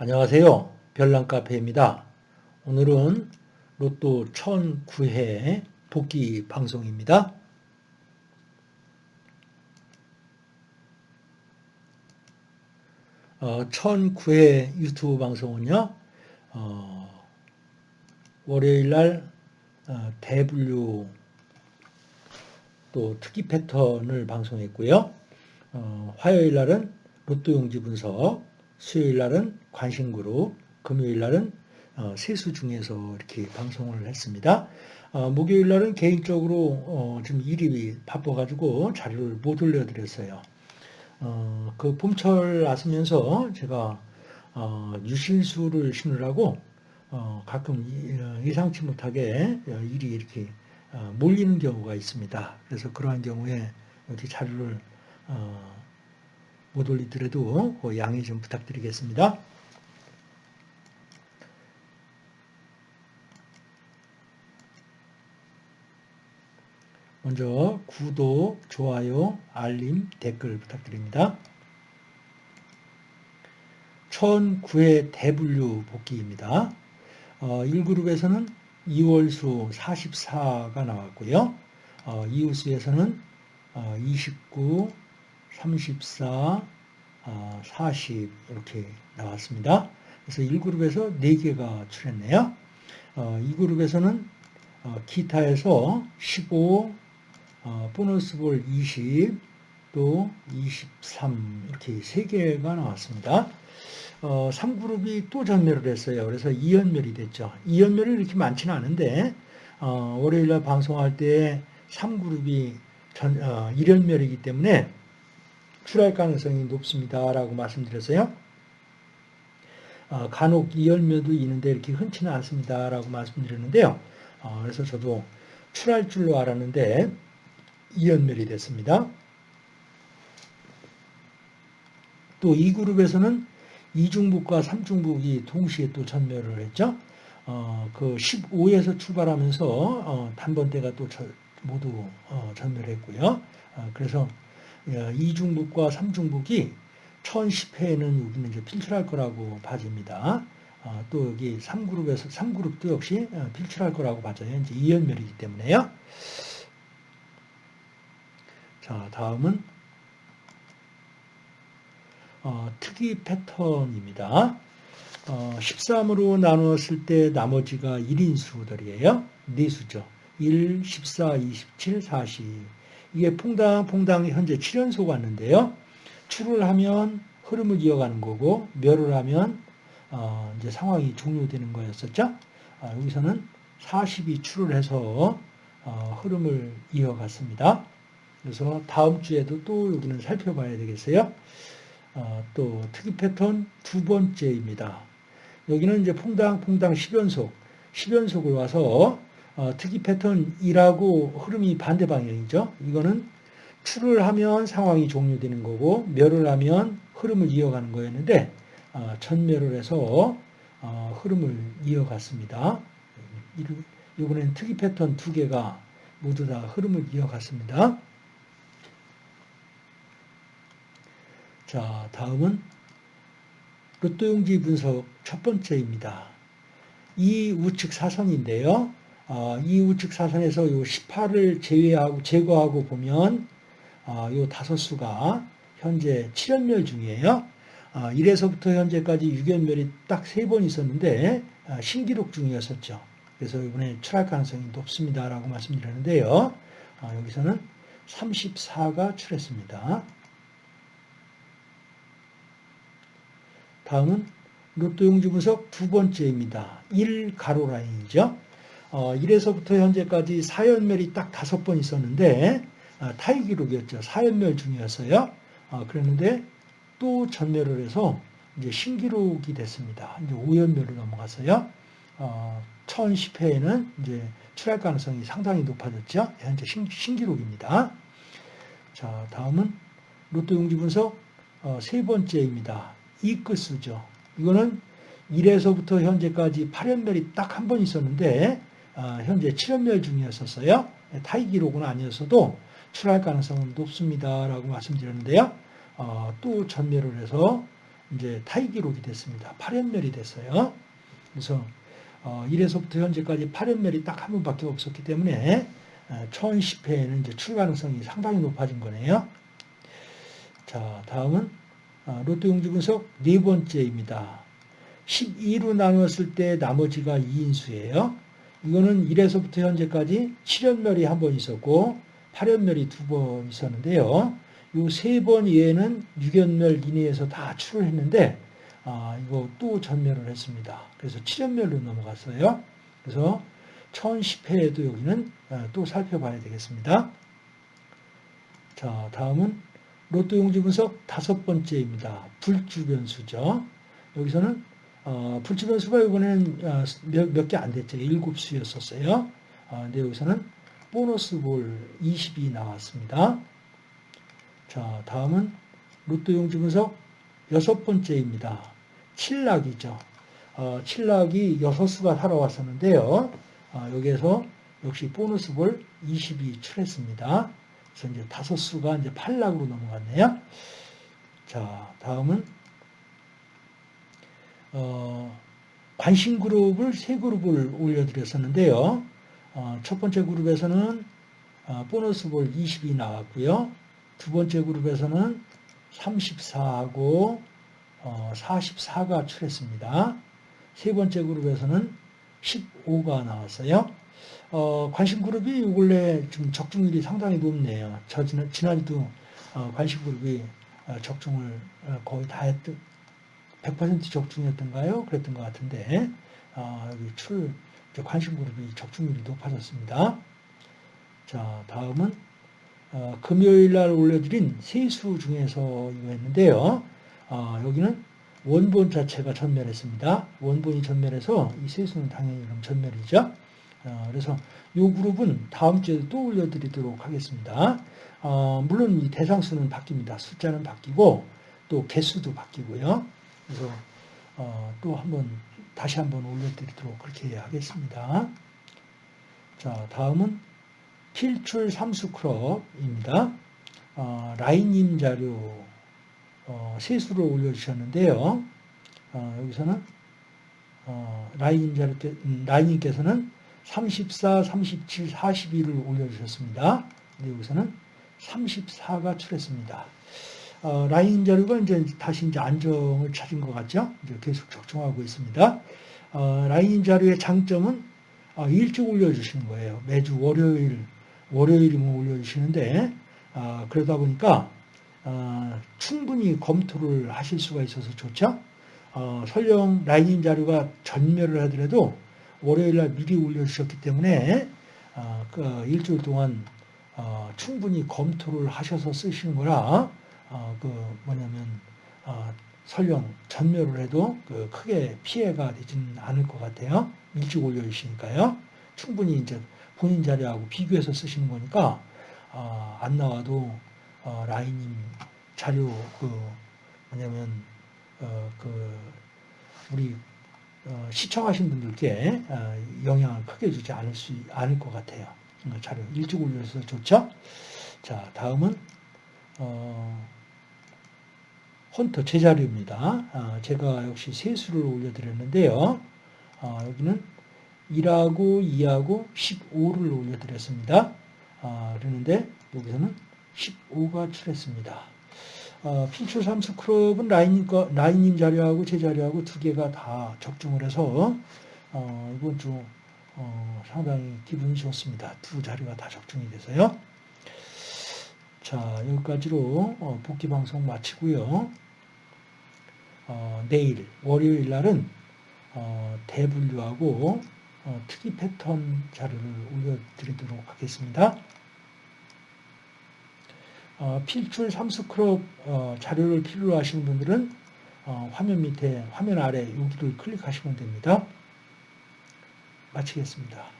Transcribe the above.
안녕하세요. 별난카페입니다. 오늘은 로또 1009회 복귀 방송입니다. 어, 1009회 유튜브 방송은요, 어, 월요일날 어, 대분류 또 특기 패턴을 방송했고요. 어, 화요일날은 로또 용지 분석, 수요일날은 관심그룹, 금요일날은 어, 세수 중에서 이렇게 방송을 했습니다. 어, 목요일날은 개인적으로 어, 좀 일이 바빠가지고 자료를 못 올려드렸어요. 어, 그 봄철 왔으면서 제가 어, 유실수를 심으라고 어, 가끔 예상치 못하게 일이 이렇게 어, 몰리는 경우가 있습니다. 그래서 그러한 경우에 이렇게 자료를 어, 못 올리더라도 그 양해 좀 부탁드리겠습니다. 먼저 구독, 좋아요, 알림, 댓글 부탁드립니다. 1009회 대분류 복귀입니다. 어, 1그룹에서는 2월수 44가 나왔고요. 어, 이웃수에서는 어, 29, 34, 40 아, 이렇게 나왔습니다. 그래서 1그룹에서 4개가 출했네요. 2그룹에서는 어, 어, 기타에서 15, 어, 보너스 볼 20, 또 23 이렇게 3개가 나왔습니다. 3그룹이 또 전멸을 했어요. 그래서 2연멸이 됐죠. 2연멸이 이렇게 많지는 않은데 월요일날 방송할 때 3그룹이 전, 1연멸이기 때문에 출할 가능성이 높습니다라고 말씀드렸어요. 어, 간혹 이 열매도 있는데 이렇게 흔치는 않습니다라고 말씀드렸는데요. 어, 그래서 저도 출할 줄로 알았는데 이연멸이 됐습니다. 또 이 그룹에서는 이중북과 삼중북이 동시에 또 전멸을 했죠. 어, 그 15에서 출발하면서 어, 단번대가 또 저, 모두 어, 전멸했고요. 어, 그래서 예, 이중북과 삼중북이 1010회에는 여기는 이제 필출할 거라고 봐집니다. 어, 또 여기 3그룹에서 3그룹도 역시 어, 필출할 거라고 봐져요. 이제 2연멸이기 때문에요. 자, 다음은 어, 특이 패턴입니다. 어, 13으로 나누었을 때 나머지가 1인수들이에요. 4수죠. 1, 14, 27, 40. 이게 퐁당퐁당 현재 7연속 왔는데요. 출을 하면 흐름을 이어가는 거고 멸을 하면 어 이제 상황이 종료되는 거였었죠. 아 여기서는 40이 출을 해서 어 흐름을 이어갔습니다. 그래서 다음 주에도 또 여기는 살펴봐야 되겠어요. 어 또 특이 패턴 두 번째입니다. 여기는 이제 퐁당퐁당 10연속, 10연속을 와서 어, 특이 패턴 2라고 흐름이 반대 방향이죠. 이거는 출을 하면 상황이 종료되는 거고 멸을 하면 흐름을 이어가는 거였는데 어, 전멸을 해서 어, 흐름을 이어갔습니다. 이번엔 특이 패턴 두 개가 모두 다 흐름을 이어갔습니다. 자, 다음은 로또용지 분석 첫 번째입니다. 이 우측 사선인데요. 어, 이 우측 사선에서 요 18을 제외하고 제거하고 보면 어, 요 다섯 수가 현재 7연멸 중이에요. 어, 1에서부터 현재까지 6연멸이 딱 세 번 있었는데 어, 신기록 중이었었죠. 그래서 이번에 출할 가능성이 높습니다라고 말씀드렸는데요. 어, 여기서는 34가 출했습니다. 다음은 로또 용지 분석 두 번째입니다. 1 가로 라인이죠. 어, 1에서부터 현재까지 4연멸이 딱 다섯 번 있었는데 어, 타이 기록이었죠. 4연멸 중이었어요. 어, 그랬는데 또 전멸을 해서 이제 신기록이 됐습니다. 이제 5연멸로 넘어갔어요. 어, 1010회에는 이제 출할 가능성이 상당히 높아졌죠. 현재 신, 신기록입니다. 자, 다음은 로또 용지 분석 어, 세 번째입니다. 이끝수죠. 이거는 1에서부터 현재까지 8연멸이 딱 한 번 있었는데 어, 현재 7연멸 중이었었어요. 타이 기록은 아니었어도 출할 가능성은 높습니다라고 말씀드렸는데요. 어, 또 전멸을 해서 이제 타이 기록이 됐습니다. 8연멸이 됐어요. 그래서 어, 1에서부터 현재까지 8연멸이 딱 한 번밖에 없었기 때문에 1010회에는 이제 출 가능성이 상당히 높아진 거네요. 자, 다음은 어, 로또 용지 분석 네 번째입니다. 12로 나누었을 때 나머지가 2인수예요. 이거는 1에서부터 현재까지 7연멸이 한 번 있었고 8연멸이 두 번 있었는데요. 이 세 번 이외에는 6연멸 이내에서 다 출을 했는데 아, 이거 또 전멸을 했습니다. 그래서 7연멸로 넘어갔어요. 그래서 1010회에도 여기는 어, 또 살펴봐야 되겠습니다. 자, 다음은 로또 용지 분석 다섯 번째입니다. 불주 변수죠. 여기서는 어, 불주 변수가 이번에는 어, 몇개 안 됐죠. 일곱 수였었어요. 어, 근데 여기서는 보너스 볼 20이 나왔습니다. 자, 다음은 로또 용지 분석 여섯 번째입니다. 칠락이죠. 어, 칠락이 여섯 수가 살아왔었는데요. 어, 여기에서 역시 보너스 볼 20이 출했습니다. 그래서 이제 다섯 수가 이제 8락으로 넘어갔네요. 자, 다음은 어, 관심 그룹을 세 그룹을 올려드렸었는데요. 어, 첫 번째 그룹에서는 어, 보너스 볼 20이 나왔고요. 두 번째 그룹에서는 34하고 어, 44가 출했습니다. 세 번째 그룹에서는 15가 나왔어요. 어, 관심 그룹이 원래 좀 적중률이 상당히 높네요. 저 지난, 지난주도 어, 관심 그룹이 어, 적중을 어, 거의 다 했던 100% 적중이었던가요? 그랬던 것 같은데 어, 여기 출 관심 그룹이 적중률이 높아졌습니다. 자 다음은 어, 금요일 날 올려드린 세수 중에서 이거 했는데요. 여기는 원본 자체가 전멸했습니다. 원본이 전멸해서 이 세수는 당연히 그럼 전멸이죠. 어, 그래서 이 그룹은 다음 주에 또 올려드리도록 하겠습니다. 어, 물론 이 대상수는 바뀝니다. 숫자는 바뀌고 또 개수도 바뀌고요. 그래서 어, 또 한번 다시 한번 올려드리도록 그렇게 하겠습니다. 자 다음은 필출 삼수 크롭입니다. 어, 라인님 자료 어, 세수를 올려주셨는데요. 어, 여기서는 어, 라인님 자료 음, 라인님께서는 34, 37, 42를 올려주셨습니다. 근데 여기서는 34가 출했습니다. 어, 라인 자료가 이제 다시 이제 안정을 찾은 것 같죠? 이제 계속 적중하고 있습니다. 어, 라인 자료의 장점은 어, 일찍 올려주시는 거예요. 매주 월요일, 월요일이면 올려주시는데, 어, 그러다 보니까, 어, 충분히 검토를 하실 수가 있어서 좋죠? 어, 설령 라인 자료가 전멸을 하더라도 월요일날 미리 올려주셨기 때문에 어, 그 일주일 동안 어, 충분히 검토를 하셔서 쓰시는 거라 어, 그 뭐냐면 설령 전멸을 해도 그 크게 피해가 되지는 않을 것 같아요. 일찍 올려주시니까요. 충분히 이제 본인 자료하고 비교해서 쓰시는 거니까 안 나와도 라인님 자료 그 뭐냐면 그 우리 어, 시청하신 분들께 어, 영향을 크게 주지 않을 수 않을 것 같아요. 어, 자료 일찍 올려서 좋죠. 자 다음은 헌터 제자료입니다. 아, 제가 역시 세수를 올려드렸는데요. 여기는 1하고 2하고 15를 올려드렸습니다. 아, 그러는데 여기서는 15가 출했습니다. 어, 필출 삼수 크롭은 라인님, 거, 라인님 자료하고 제 자료하고 두 개가 다 적중을 해서 어, 이번 주 어, 상당히 기분이 좋습니다. 두 자료가 다 적중이 돼서요. 자 여기까지로 어, 복귀 방송 마치고요. 어, 내일 월요일 날은 어, 대분류하고 특이 패턴 자료를 올려드리도록 하겠습니다. 어, 필출 삼수크롭 어, 자료를 필요로 하시는 분들은 어, 화면 밑에 화면 아래 여기를 클릭하시면 됩니다. 마치겠습니다.